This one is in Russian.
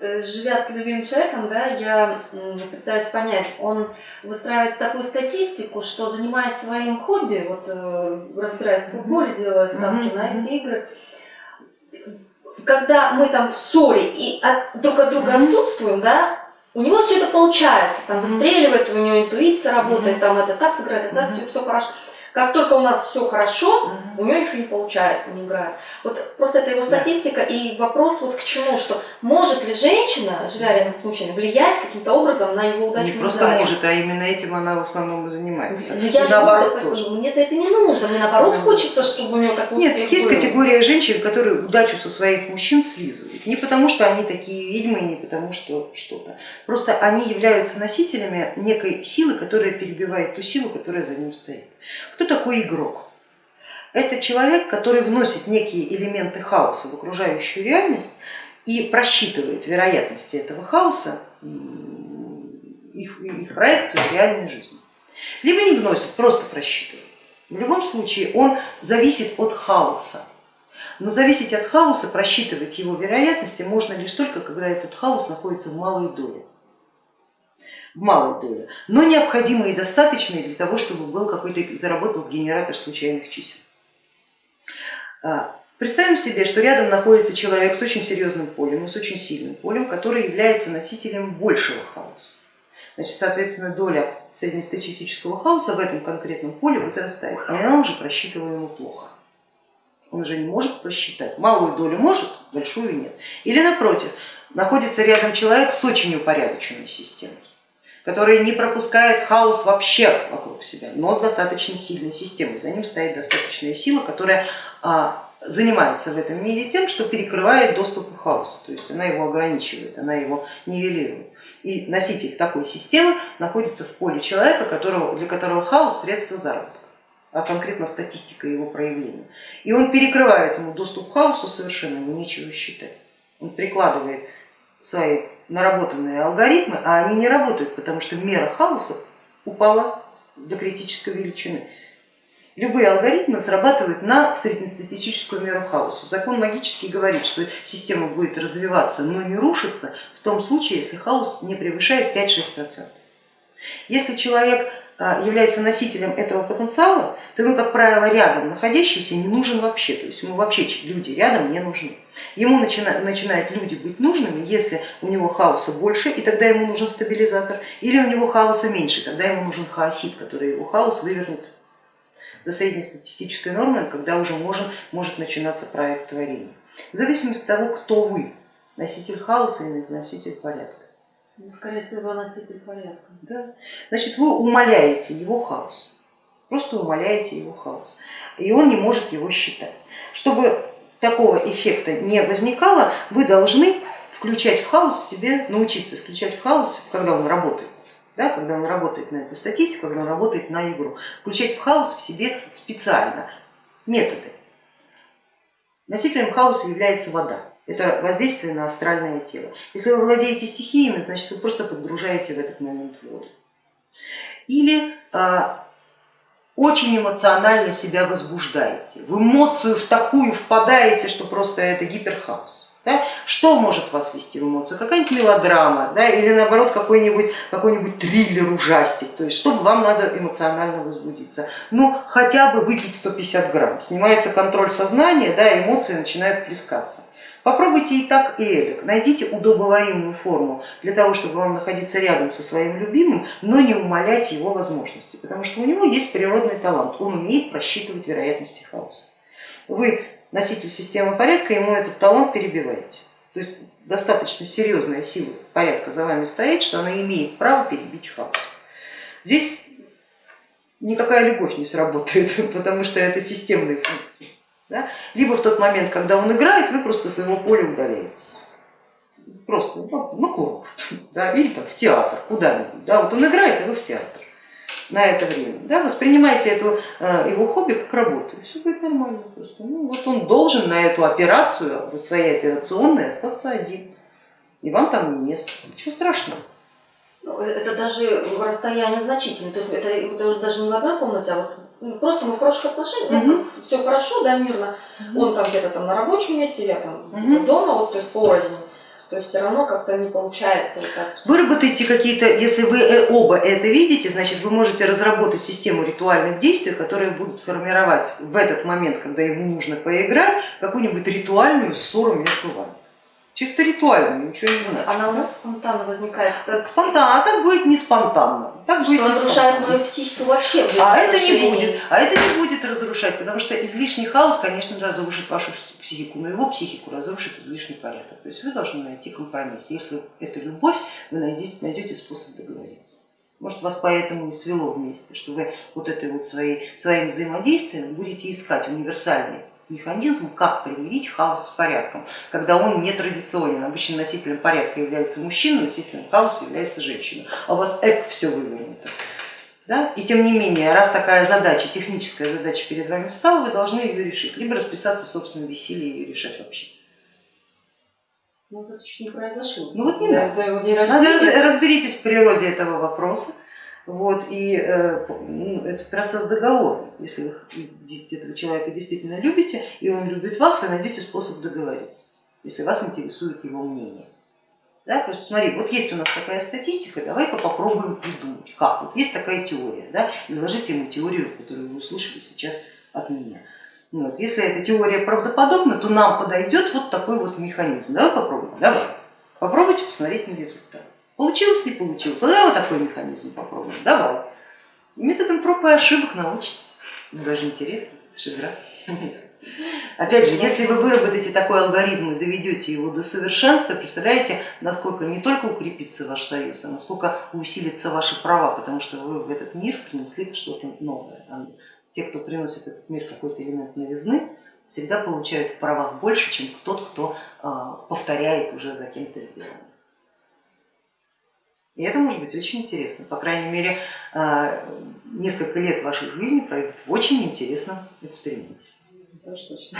Э, живя с любимым человеком, да, я пытаюсь понять, он выстраивает такую статистику, что занимаясь своим хобби, вот э, разбираясь в футболе, делая ставки на эти игры, когда мы там в ссоре и от, друг от друга отсутствуем, да, у него все это получается, там выстреливает, у него интуиция работает, там это так сыграет, это так, все, все хорошо. Как только у нас все хорошо, угу. у нее еще не получается, не играет. Вот просто это его статистика да. и вопрос вот к чему, что может ли женщина, живя рядом с мужчиной, влиять каким-то образом на его удачу? Не просто удачу? может, а именно этим она в основном и занимается. Но ну, я и наоборот тоже. Мне-то это не нужно, мне наоборот да. хочется, чтобы у него такой Нет, есть был. категория женщин, которые удачу со своих мужчин слизывают. Не потому, что они такие ведьмы, не потому, что что-то. Просто они являются носителями некой силы, которая перебивает ту силу, которая за ним стоит. Кто такой игрок? Это человек, который вносит некие элементы хаоса в окружающую реальность и просчитывает вероятности этого хаоса, их, их проекцию в реальной жизни. Либо не вносит, просто просчитывает. В любом случае он зависит от хаоса. Но зависеть от хаоса, просчитывать его вероятности можно лишь только, когда этот хаос находится в малой доле малой доле, но необходимые и достаточные для того, чтобы был какой-то заработал генератор случайных чисел. А, представим себе, что рядом находится человек с очень серьезным полем, с очень сильным полем, который является носителем большего хаоса. Значит, соответственно, доля среднестатистического хаоса в этом конкретном поле возрастает, а она уже просчитываема плохо. Он уже не может просчитать. Малую долю может, большую нет. Или напротив, находится рядом человек с очень упорядоченной системой который не пропускает хаос вообще вокруг себя, но с достаточно сильной системой. За ним стоит достаточная сила, которая а, занимается в этом мире тем, что перекрывает доступ к хаосу, то есть она его ограничивает, она его нивелирует. И носитель такой системы находится в поле человека, которого, для которого хаос средство заработка а конкретно статистика его проявления. И он перекрывает ему доступ к хаосу совершенно, ему нечего считать. Он прикладывает свои наработанные алгоритмы, а они не работают, потому что мера хаоса упала до критической величины. Любые алгоритмы срабатывают на среднестатистическую меру хаоса. Закон магический говорит, что система будет развиваться, но не рушиться в том случае, если хаос не превышает 5-6%. Если человек является носителем этого потенциала, то ему, как правило, рядом находящийся не нужен вообще, то есть ему вообще люди рядом не нужны. Ему начинают, начинают люди быть нужными, если у него хаоса больше, и тогда ему нужен стабилизатор, или у него хаоса меньше, тогда ему нужен хаосит, который его хаос вывернет до среднестатистической нормы, когда уже может, может начинаться проект творения. В зависимости от того, кто вы, носитель хаоса или носитель порядка. Ну, скорее всего, носитель порядка. Да. Значит, вы умаляете его хаос, просто умаляете его хаос, и он не может его считать. Чтобы такого эффекта не возникало, вы должны включать в хаос себе, научиться включать в хаос, когда он работает, да, когда он работает на эту статистику, когда он работает на игру, включать в хаос в себе специально методы. Носителем хаоса является вода это воздействие на астральное тело. Если вы владеете стихиями, значит вы просто подгружаете в этот момент воду. Или а, очень эмоционально себя возбуждаете, в эмоцию в такую впадаете, что просто это гиперхаос. Да? Что может вас вести в эмоцию? Какая-нибудь мелодрама да? или наоборот какой-нибудь какой, -нибудь, триллер, ужастик, то есть чтобы вам надо эмоционально возбудиться. Ну хотя бы выпить 150 грамм, снимается контроль сознания, да, эмоции начинают плескаться. Попробуйте и так, и эдак. Найдите удобоваримую форму для того, чтобы вам находиться рядом со своим любимым, но не умалять его возможности, потому что у него есть природный талант, он умеет просчитывать вероятности хаоса. Вы носитель системы порядка, ему этот талант перебиваете. То есть достаточно серьезная сила порядка за вами стоит, что она имеет право перебить хаос. Здесь никакая любовь не сработает, потому что это системные функции. Да? Либо в тот момент, когда он играет, вы просто с его поля удаляетесь. Просто ну, на курорт, да? или там, в театр, куда-нибудь. Да? Вот он играет, а вы в театр на это время. Да? Воспринимайте эту, э, его хобби как работу, и все будет нормально. Просто. Ну, вот он должен на эту операцию, в своей операционной остаться один. И вам там место. Ничего страшного. Ну, это даже расстояние значительное. То есть это, это даже не в одной комнате, а вот ну, просто мы в хороших отношениях, угу. все хорошо, да, мирно. Угу. Он там где-то там на рабочем месте, я там угу. дома, вот, то есть порознь. То есть все равно как-то не получается так. Выработайте какие-то, если вы э, оба это видите, значит вы можете разработать систему ритуальных действий, которые будут формировать в этот момент, когда ему нужно поиграть, какую-нибудь ритуальную ссору между вами. Чисто ритуальную, ничего не значит. Она у нас спонтанно возникает. Спонтанно, а так будет не спонтанно. Так будет что не разрушает мою психику вообще. А это не будет, а это не будет разрушать, потому что излишний хаос, конечно, разрушит вашу психику, но его психику разрушит излишний порядок. То есть вы должны найти компромисс. Если это любовь, вы найдете, найдете способ договориться. Может вас поэтому и свело вместе, что вы вот этой вот своей, своим взаимодействием будете искать универсальный механизм, как примирить хаос с порядком, когда он не традиционен. Обычно носителем порядка является мужчина, носителем хаоса является женщина, а у вас эк все вывернуто. Да? И тем не менее, раз такая задача, техническая задача перед вами встала, вы должны ее решить, либо расписаться в собственном веселье и ее решать вообще. Ну, вот это чуть не произошло. Ну вот не Да, надо. Надо разберитесь в природе этого вопроса. Вот, и э, ну, это процесс договора. Если вы этого человека действительно любите, и он любит вас, вы найдете способ договориться, если вас интересует его мнение. Да, просто смотри, вот есть у нас такая статистика, давай-ка попробуем придумать, как. Вот есть такая теория, да, изложите ему теорию, которую вы услышали сейчас от меня. Вот. Если эта теория правдоподобна, то нам подойдет вот такой вот механизм. Давай попробуем, давай. Попробуйте посмотреть на результат. Получилось, не получилось. Давай вот такой механизм попробуем. Давай. Методом проб и ошибок научитесь. Ну, даже интересно, это. Опять же, если вы выработаете такой алгоритм и доведете его до совершенства, представляете, насколько не только укрепится ваш союз, а насколько усилятся ваши права, потому что вы в этот мир принесли что-то новое. Те, кто приносит в этот мир какой-то элемент новизны, всегда получают в правах больше, чем тот, кто а, повторяет уже за кем-то сделанное. И это может быть очень интересно. По крайней мере, а, несколько лет вашей жизни пройдут в очень интересном эксперименте. Тоже точно.